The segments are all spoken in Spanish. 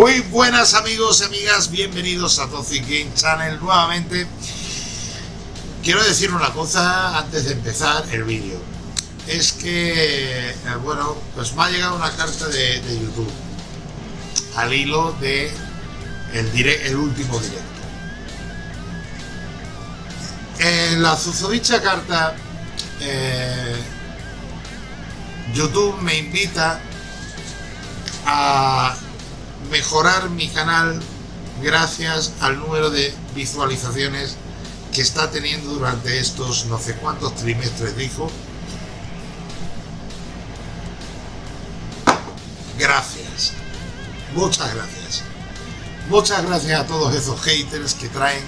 Muy buenas amigos y amigas, bienvenidos a Toxic Game Channel nuevamente. Quiero decir una cosa antes de empezar el vídeo. Es que, eh, bueno, pues me ha llegado una carta de, YouTube al hilo de el, el último directo. En la susodicha carta, eh, YouTube me invita a mejorar mi canal gracias al número de visualizaciones que está teniendo durante estos no sé cuántos trimestres dijo. Gracias. Muchas gracias. Muchas gracias a todos esos haters que traen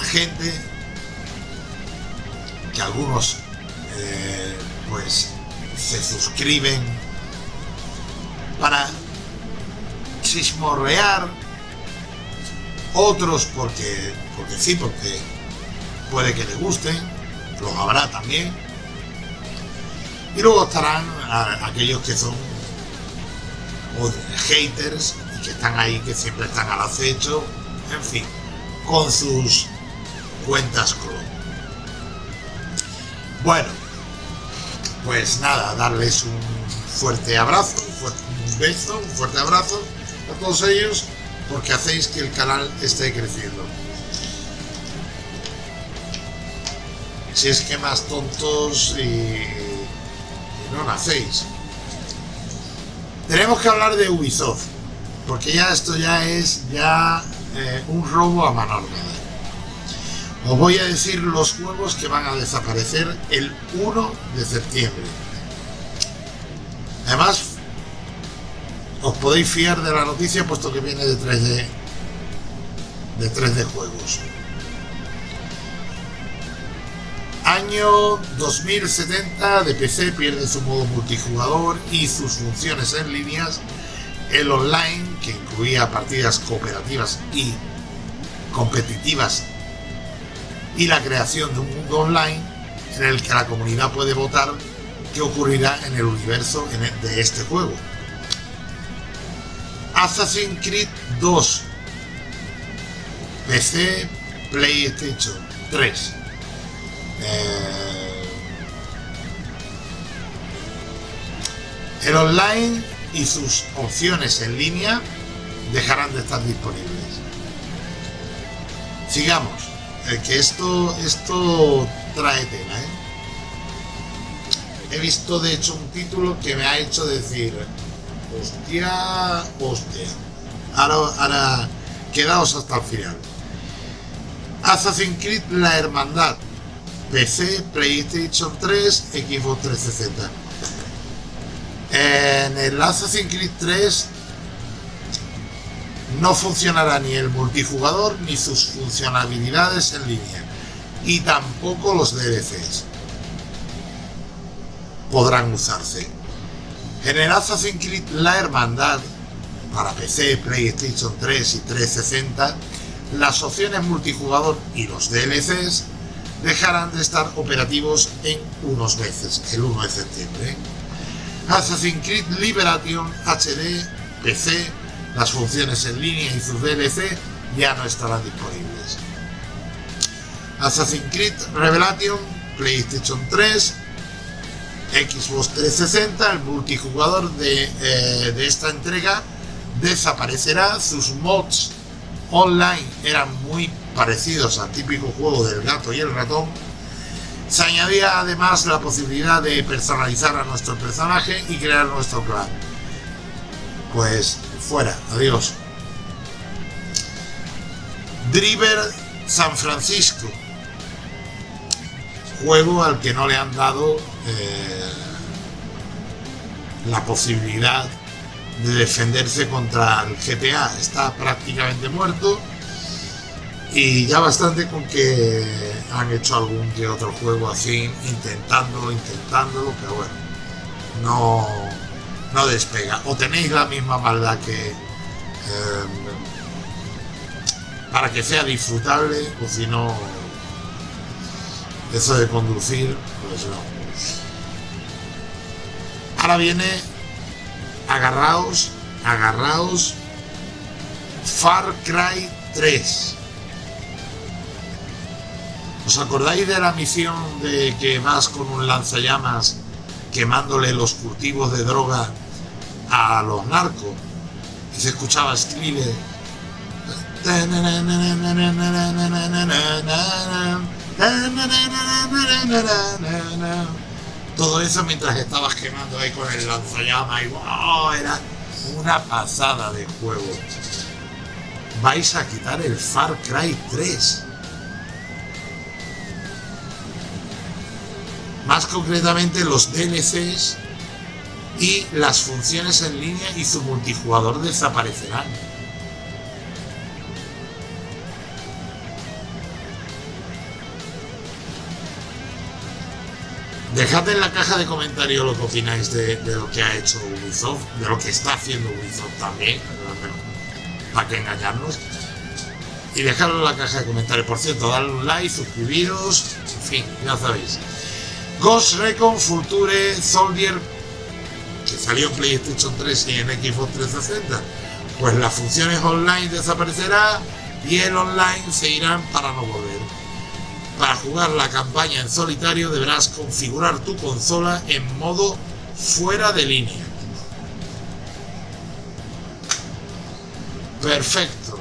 a gente que algunos eh, pues se suscriben para chismorrear, otros porque, porque sí, porque puede que le gusten, los habrá también. Y luego estarán aquellos que son haters y que están ahí, que siempre están al acecho, en fin, con sus cuentas clon. Bueno, pues nada, darles un fuerte abrazo, un beso, un fuerte abrazo a todos ellos porque hacéis que el canal esté creciendo. Si es que más tontos y, no nacéis. Tenemos que hablar de Ubisoft, porque ya esto ya es ya eh, un robo a mano armada. Os voy a decir los juegos que van a desaparecer el 1 de septiembre. Además, podéis fiar de la noticia puesto que viene de 3D de 3D juegos. Año 2070 de PC pierde su modo multijugador y sus funciones en líneas. El online que incluía partidas cooperativas y competitivas y la creación de un mundo online en el que la comunidad puede votar qué ocurrirá en el universo de este juego Assassin's Creed 2 PC, PlayStation 3 eh, el online y sus opciones en línea dejarán de estar disponibles. Sigamos eh, que esto esto trae tela ¿eh? he visto de hecho un título que me ha hecho decir Hostia, hostia. Ahora, ahora, quedaos hasta el final. Assassin's Creed La Hermandad. PC, PlayStation 3, Xbox 360. En el Assassin's Creed 3 no funcionará ni el multijugador ni sus funcionalidades en línea y tampoco los DLCs podrán usarse. En el Assassin's Creed La Hermandad, para PC, PlayStation 3 y 360, las opciones multijugador y los DLCs dejarán de estar operativos en unos meses, el 1 de septiembre. Assassin's Creed Liberation HD, PC, las funciones en línea y sus DLC ya no estarán disponibles. Assassin's Creed Revelation, PlayStation 3, Xbox 360, el multijugador eh, de, esta entrega desaparecerá, sus mods online eran muy parecidos al típico juego del gato y el ratón. Se añadía además la posibilidad de personalizar a nuestro personaje y crear nuestro clan. Pues fuera, adiós. Driver San Francisco. Juego al que no le han dado eh, la posibilidad de defenderse contra el GTA. Está prácticamente muerto y ya bastante con que han hecho algún que otro juego así, intentándolo, intentándolo, pero bueno, no, no despega. O tenéis la misma maldad que... Eh, para que sea disfrutable, o si no, eso de conducir, pues no. Ahora viene, agarraos, agarraos, Far Cry 3. ¿Os acordáis de la misión de que vas con un lanzallamas quemándole los cultivos de droga a los narcos? Y se escuchaba Skrille. Todo eso mientras estabas quemando ahí con el lanzallamas y wow, era una pasada de juego. Vais a quitar el Far Cry 3. Más concretamente los DLCs y las funciones en línea y su multijugador desaparecerán. Dejad en la caja de comentarios lo que opináis de, lo que ha hecho Ubisoft, de lo que está haciendo Ubisoft también, para que engañarnos. Y dejadlo en la caja de comentarios. Por cierto, dadle un like, suscribiros, en fin, ya sabéis. Ghost Recon Future Soldier, que salió en PlayStation 3 y en Xbox 360, pues las funciones online desaparecerán y el online se irán para no volver. Para jugar la campaña en solitario deberás configurar tu consola en modo fuera de línea. Perfecto.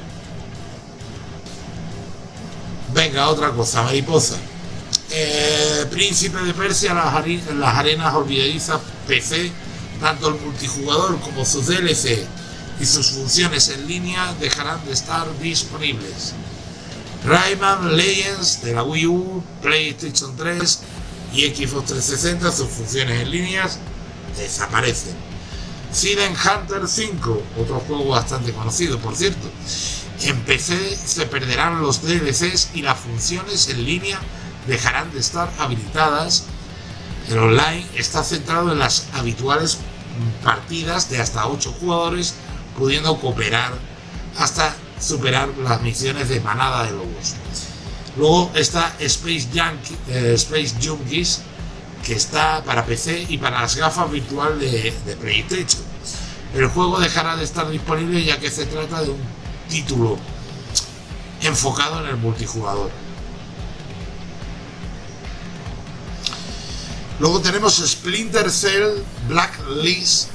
Venga, otra cosa, mariposa. Eh, Príncipe de Persia, las, las arenas olvidadizas PC, tanto el multijugador como sus DLC y sus funciones en línea dejarán de estar disponibles. Rayman Legends de la Wii U, PlayStation 3 y Xbox 360, sus funciones en líneas desaparecen. Siden Hunter 5, otro juego bastante conocido por cierto. En PC se perderán los DLCs y las funciones en línea dejarán de estar habilitadas. El online está centrado en las habituales partidas de hasta 8 jugadores, pudiendo cooperar hasta superar las misiones de manada de lobos. Luego está Space, eh, Space Junkies, que está para PC y para las gafas virtual de, de PlayStation. El juego dejará de estar disponible ya que se trata de un título enfocado en el multijugador. Luego tenemos Splinter Cell Blacklist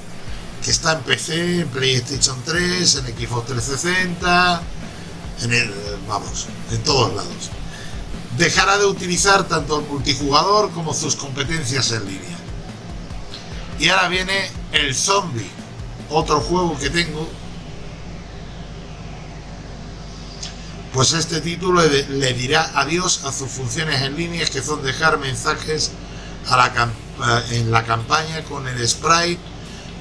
que está en PC, en PlayStation 3, en Xbox 360, en el, vamos, en todos lados. Dejará de utilizar tanto el multijugador como sus competencias en línea. Y ahora viene el Zombie, otro juego que tengo. Pues este título le, dirá adiós a sus funciones en línea que son dejar mensajes la, en la campaña con el sprite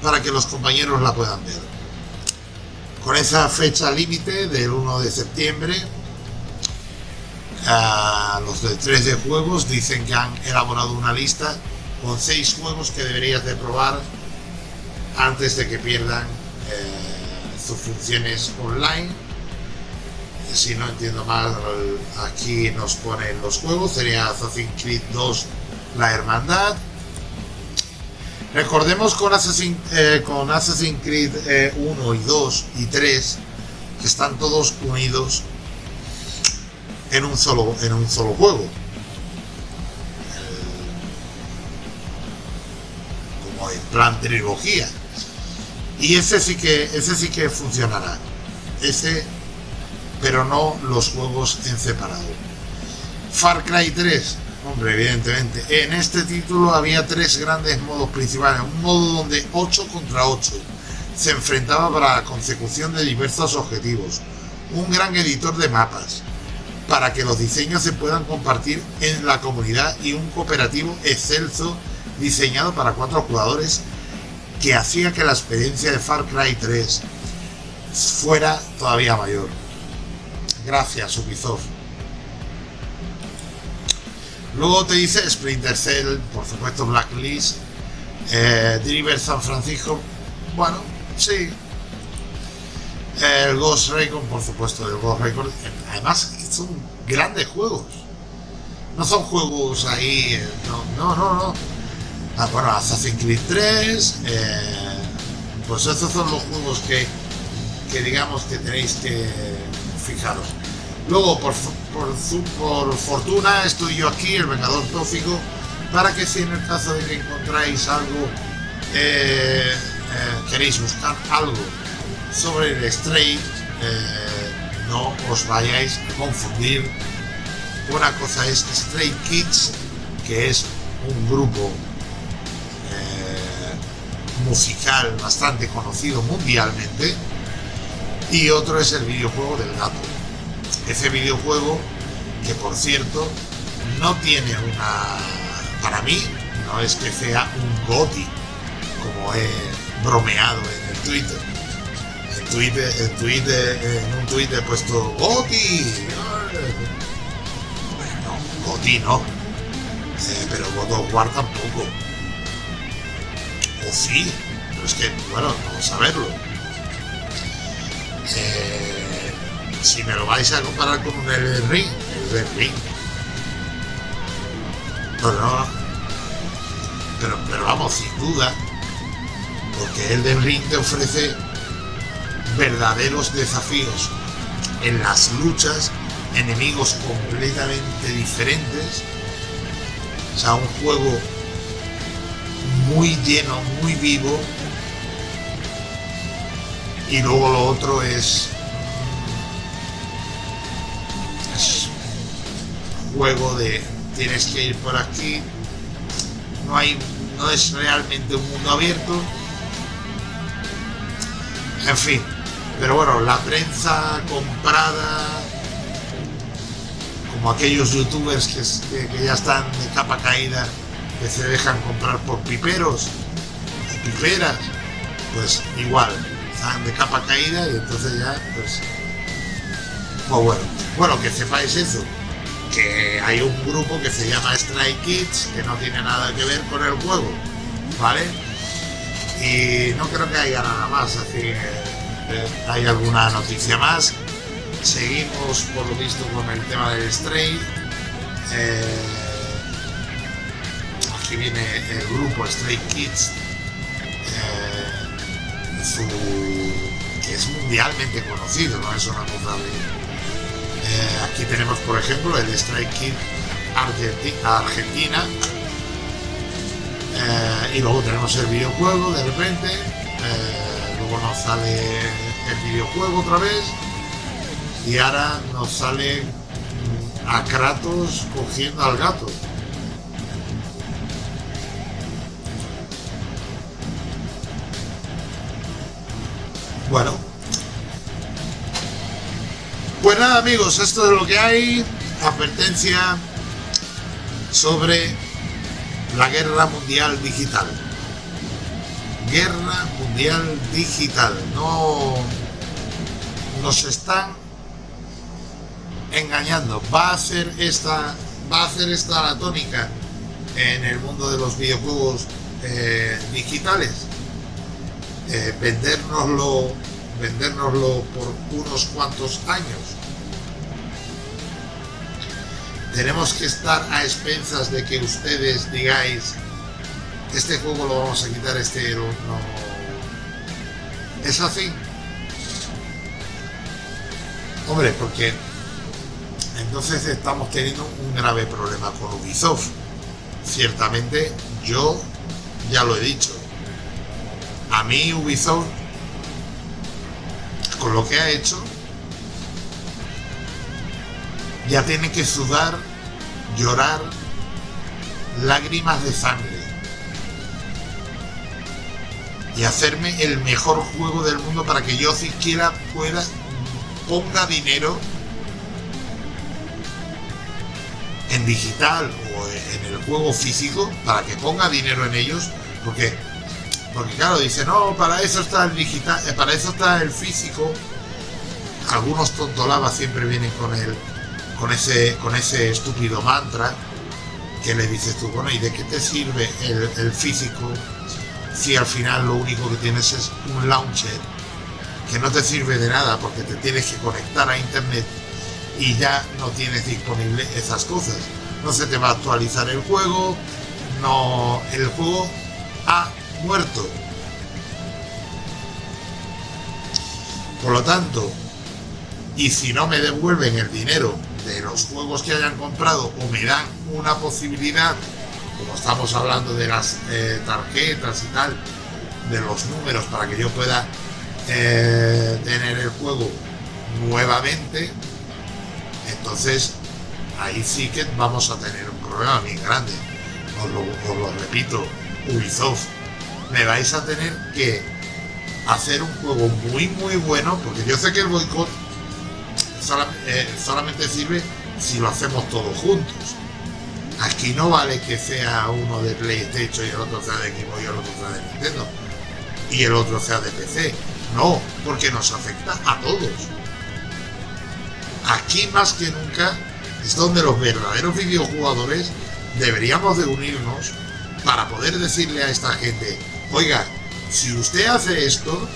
para que los compañeros la puedan ver. Con esa fecha límite del 1 de septiembre, los de 3 de juegos dicen que han elaborado una lista con 6 juegos que deberías de probar antes de que pierdan eh, sus funciones online. Si no entiendo mal, aquí nos ponen los juegos, sería Assassin's Creed 2, La Hermandad, Recordemos con Assassin's, eh, con Assassin's Creed 1 eh, y 2 y 3 que están todos unidos en un solo, en un solo juego. como en plan trilogía. Y ese sí que ese sí que funcionará. Ese pero no los juegos en separado. Far Cry 3 Hombre, evidentemente. En este título había tres grandes modos principales. Un modo donde 8 contra 8 se enfrentaba para la consecución de diversos objetivos. Un gran editor de mapas para que los diseños se puedan compartir en la comunidad y un cooperativo excelso diseñado para cuatro jugadores que hacía que la experiencia de Far Cry 3 fuera todavía mayor. Gracias Ubisoft. Luego te dice Splinter Cell, por supuesto Blacklist, eh, Driver San Francisco, bueno, sí. El Ghost Recon, por supuesto, el Ghost Recon. Además, son grandes juegos. No son juegos ahí, eh, no, no, no. Ah, bueno, Assassin's Creed 3, eh, pues esos son los juegos que, que digamos que tenéis que fijaros. Luego, por, por, por fortuna, estoy yo aquí, el Vengador Tóxico, para que si en el caso de que encontráis algo, eh, eh, queréis buscar algo sobre el Stray, eh, no os vayáis a confundir. Una cosa es Stray Kids, que es un grupo musical bastante conocido mundialmente, y otro es el videojuego del gato. Ese videojuego que por cierto no tiene una... Para mí no es que sea un GOTI, como he bromeado en el Twitter. En, Twitter, en, Twitter, en un Twitter he puesto GOTI. Bueno, GOTI no. Eh, pero God of War tampoco. O sí, pero es que, bueno, vamos a verlo. Eh, si me lo vais a comparar con un Elden Ring, Elden Ring. Pero no. Pero, pero vamos, sin duda. Porque Elden Ring te ofrece verdaderos desafíos en las luchas, enemigos completamente diferentes. O sea, un juego muy lleno, muy vivo. Y luego lo otro es juego de tienes que ir por aquí, no hay, no es realmente un mundo abierto. En fin, pero bueno, la prensa comprada, como aquellos youtubers que, ya están de capa caída, que se dejan comprar por piperos y piperas, pues igual, están de capa caída y entonces ya, pues, pues bueno, bueno, que sepáis eso, que hay un grupo que se llama Strike Kids, que no tiene nada que ver con el juego, ¿vale? Y no creo que haya nada más, así que eh, hay alguna noticia más. Seguimos, por lo visto, con el tema del Stray. Eh, aquí viene el grupo Stray Kids, eh, que es mundialmente conocido, no es una cosa de aquí tenemos, por ejemplo, el Strike Argentina. Eh, y luego tenemos el videojuego de repente. Eh, luego nos sale el videojuego otra vez. Y ahora nos sale a Kratos cogiendo al gato. Bueno, pues nada amigos, esto es lo que hay. Advertencia sobre la guerra mundial digital. Guerra mundial digital. No nos están engañando. Va a hacer esta, va a hacer esta la tónica en el mundo de los videojuegos eh, digitales. Eh, vendérnoslo vendérnoslo por unos cuantos años. Tenemos que estar a expensas de que ustedes digáis este juego lo vamos a quitar, este no. ¿Es así? Hombre, porque entonces estamos teniendo un grave problema con Ubisoft. Ciertamente, yo ya lo he dicho. A mí Ubisoft con lo que ha hecho, ya tiene que sudar, llorar, lágrimas de sangre. Y hacerme el mejor juego del mundo para que yo siquiera pueda, ponga dinero en digital o en el juego físico para que ponga dinero en ellos porque porque claro, dice, no, para eso está el digital, eh, para eso está el físico. Algunos tontolabas siempre vienen con el, con ese, con ese estúpido mantra que le dices tú, bueno, ¿y de qué te sirve el, físico si al final lo único que tienes es un launcher que no te sirve de nada porque te tienes que conectar a internet y ya no tienes disponible esas cosas. No se te va a actualizar el juego, no, el juego ha muerto. Por lo tanto, y si no me devuelven el dinero de los juegos que hayan comprado o me dan una posibilidad, como estamos hablando de las eh, tarjetas y tal, de los números para que yo pueda eh, tener el juego nuevamente, entonces ahí sí que vamos a tener un problema bien grande. Os lo, repito, Ubisoft, me vais a tener que hacer un juego muy muy bueno, porque yo sé que el boicot eh, solamente sirve si lo hacemos todos juntos. Aquí no vale que sea uno de PlayStation y el otro sea de Xbox y el otro sea de Nintendo y el otro sea de PC. No, porque nos afecta a todos. Aquí más que nunca es donde los verdaderos videojugadores deberíamos de unirnos para poder decirle a esta gente, oiga, si usted hace esto,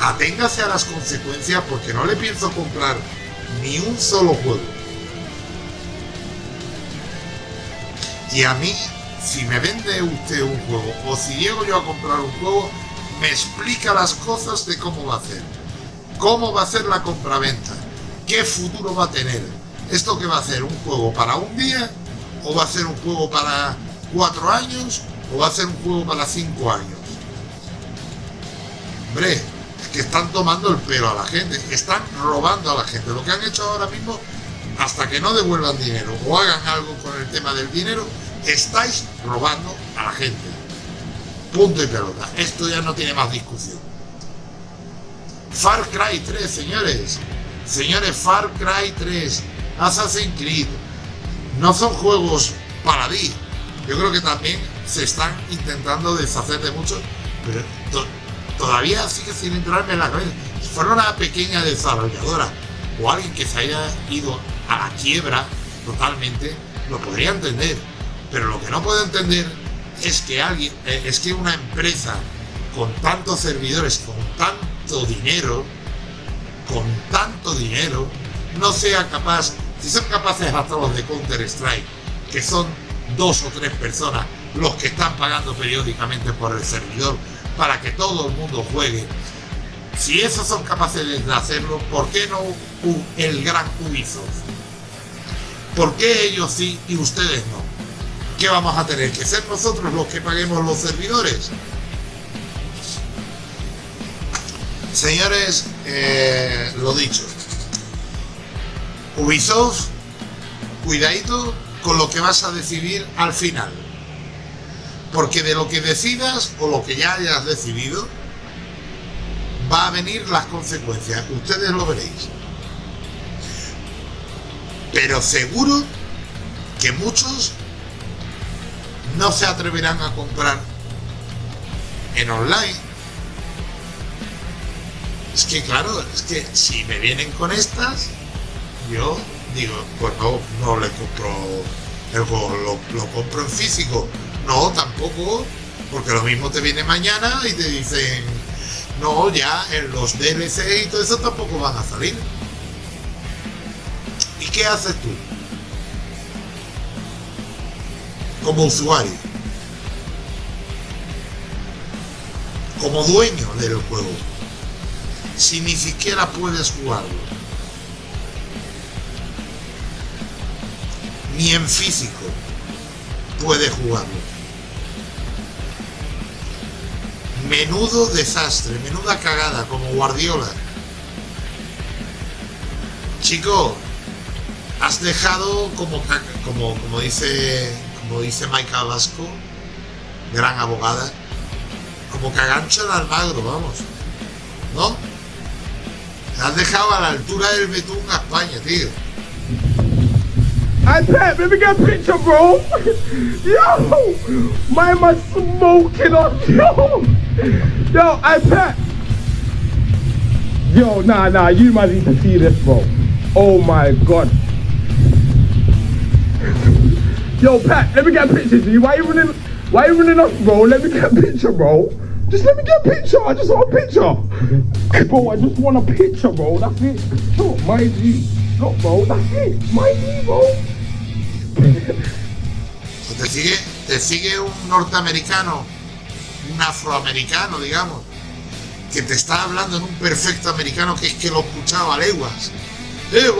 aténgase a las consecuencias porque no le pienso comprar ni un solo juego. Y a mí, si me vende usted un juego o si llego yo a comprar un juego, me explica las cosas de cómo va a hacer. Cómo va a ser la compraventa. ¿Qué futuro va a tener? ¿Esto que va a ser? ¿Un juego para un día? ¿O va a ser un juego para cuatro años? ¿O va a ser un juego para cinco años? Hombre, es que están tomando el pelo a la gente. Están robando a la gente. Lo que han hecho ahora mismo, hasta que no devuelvan dinero o hagan algo con el tema del dinero, estáis robando a la gente. Punto y pelota. Esto ya no tiene más discusión. Far Cry 3, señores. Señores, Far Cry 3, Assassin's Creed. No son juegos para ti. Yo creo que también se están intentando deshacer de muchos, pero todavía sigue sin entrarme en la cabeza. Si fuera una pequeña desarrolladora o alguien que se haya ido a la quiebra totalmente, lo podría entender. Pero lo que no puedo entender es que alguien, eh, es que una empresa con tantos servidores, con tanto dinero, con tanto dinero, no sea capaz, si son capaces hasta los de Counter Strike, que son dos o tres personas los que están pagando periódicamente por el servidor para que todo el mundo juegue. Si esos son capaces de hacerlo, ¿por qué no el gran Ubisoft? ¿Por qué ellos sí y ustedes no? ¿Qué vamos a tener? ¿Que ser nosotros los que paguemos los servidores? Señores, eh, lo dicho. Ubisoft, cuidadito con lo que vas a decidir al final. Porque de lo que decidas o lo que ya hayas decidido, va a venir las consecuencias. Ustedes lo veréis. Pero seguro que muchos no se atreverán a comprar en online. Es que claro, es que si me vienen con estas, yo digo, pues no, no le compro el juego, lo, compro en físico. No, tampoco, porque lo mismo te viene mañana y te dicen, no, ya en los DLC y todo eso tampoco van a salir. ¿Y qué haces tú? como usuario, como dueño del juego, si ni siquiera puedes jugarlo, ni en físico puedes jugarlo. Menudo desastre, menuda cagada, como Guardiola. Chico, has dejado como, como, como dice como dice Vasco, gran abogada, como cagancho de Almagro, vamos. ¿No? Has dejado a la altura del Betún a España, tío. I Pat, let me get a picture, bro. Yo, my man smoking on yo. Yo, I Pat. Yo, nah, nah, you must need to see this, bro. Oh my god. Yo, Pat, let me get a picture of you. Why you running? Why you running off, bro? Let me get a picture, bro. Just let me get a picture. I just want a picture. Bro, I just want a picture, bro. That's it. Look, my G. Look, bro. That's it. My G, bro. te sigue, te sigue un norteamericano, un afroamericano, digamos, que te está hablando en un perfecto americano que es que lo escuchaba a leguas. Eh,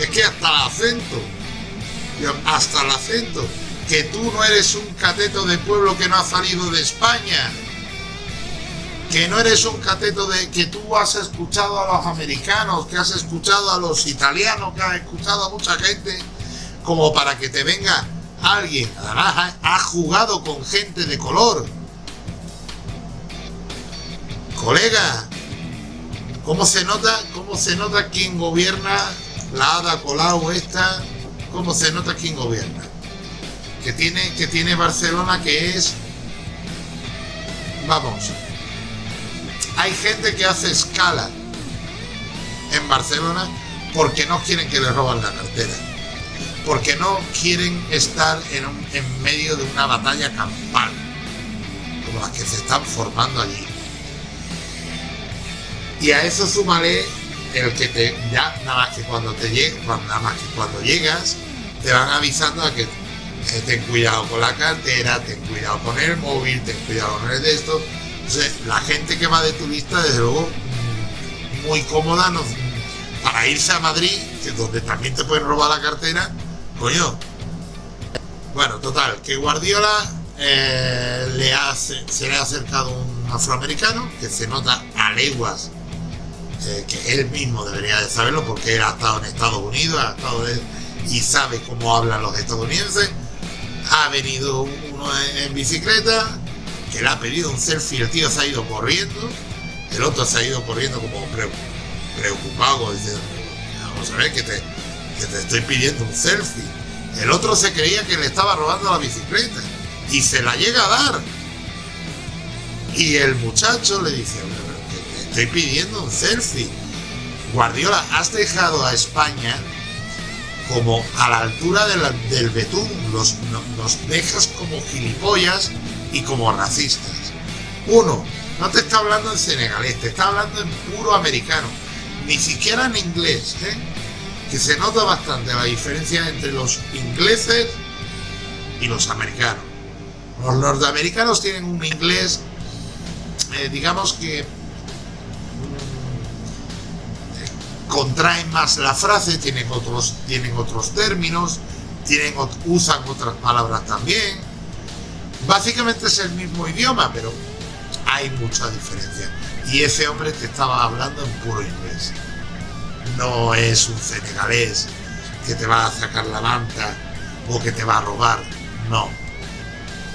es que hasta el acento, hasta el acento, que tú no eres un cateto de pueblo que no ha salido de España, que no eres un cateto de que tú has escuchado a los americanos, que has escuchado a los italianos, que has escuchado a mucha gente, como para que te venga alguien, además ha jugado con gente de color, Colega, ¿cómo se nota, cómo se nota quién gobierna la Ada Colau esta? ¿Cómo se nota quién gobierna? Que tiene, que tiene Barcelona que es... Vamos. Hay gente que hace escala en Barcelona porque no quieren que le roban la cartera. Porque no quieren estar en, en medio de una batalla campal como las que se están formando allí. Y a eso súmale el que te ya nada más que cuando te llegue, nada más que cuando llegas, te van avisando a que eh, ten cuidado con la cartera, ten cuidado con el móvil, ten cuidado con el de esto. Entonces, la gente que va de turista, desde luego, mm, muy cómoda no, para irse a Madrid, que donde también te pueden robar la cartera, coño. Bueno, total, que Guardiola eh, le hace, se le ha acercado un afroamericano que se nota a leguas eh, que él mismo debería de saberlo porque él ha estado en Estados Unidos y sabe cómo hablan los estadounidenses. Ha venido uno en, bicicleta que le ha pedido un selfie, el tío se ha ido corriendo, el otro se ha ido corriendo como preocupado, diciendo, vamos a ver que te, que te estoy pidiendo un selfie. El otro se creía que le estaba robando la bicicleta y se la llega a dar. Y el muchacho le dice, estoy pidiendo un selfie. Guardiola, has dejado a España como a la altura del betún, los, nos dejas como gilipollas y como racistas. Uno, no te está hablando en senegalés, te está hablando en puro americano, ni siquiera en inglés, ¿eh? que se nota bastante la diferencia entre los ingleses y los americanos. Los norteamericanos tienen un inglés, eh, digamos que contraen más la frase, tienen otros, tienen otros términos, tienen, usan otras palabras también. Básicamente es el mismo idioma, pero hay mucha diferencia. Y ese hombre te estaba hablando en puro inglés. No es un senegalés que te va a sacar la manta o que te va a robar. No.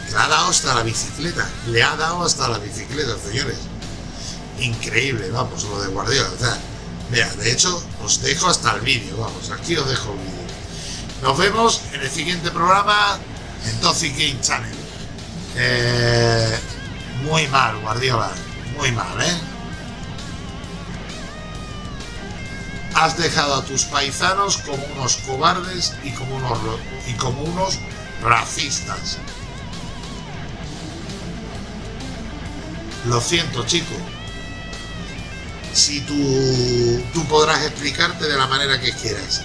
Le ha dado hasta la bicicleta. Le ha dado hasta la bicicleta, señores. Increíble, vamos, lo de Guardiola. Mira, de hecho, os dejo hasta el vídeo, vamos, aquí os dejo el vídeo. Nos vemos en el siguiente programa en Toxic Game Channel. Eh, muy mal, Guardiola, muy mal, ¿eh? Has dejado a tus paisanos como unos cobardes y como unos, y como unos racistas. Lo siento, chico si tú, tú podrás explicarte de la manera que quieras.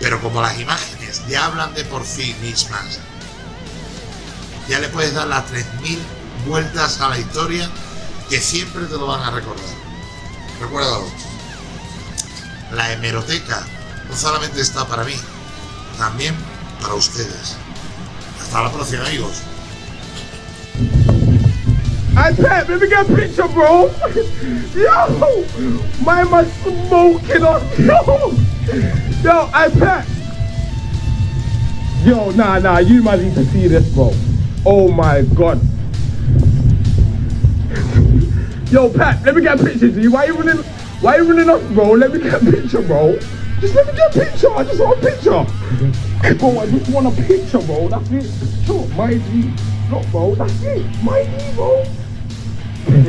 Pero como las imágenes ya hablan de por sí mismas, ya le puedes dar las 3.000 vueltas a la historia que siempre te lo van a recordar. Recuérdalo. La hemeroteca no solamente está para mí, también para ustedes. Hasta la próxima, amigos. Hey Pep, let me get a picture, bro. Yo, my man smoking on. Yo, yo, hey Pep. Yo, nah, nah, you might need to see this, bro. Oh my god. Yo, Pat, let me get a picture of you. Why you running? Why you running off, bro? Let me get a picture, bro. Just let me get a picture. I just want a picture. Bro, I just want a picture, bro. That's it. Sure, my G. Look, bro, that's it. My G, bro.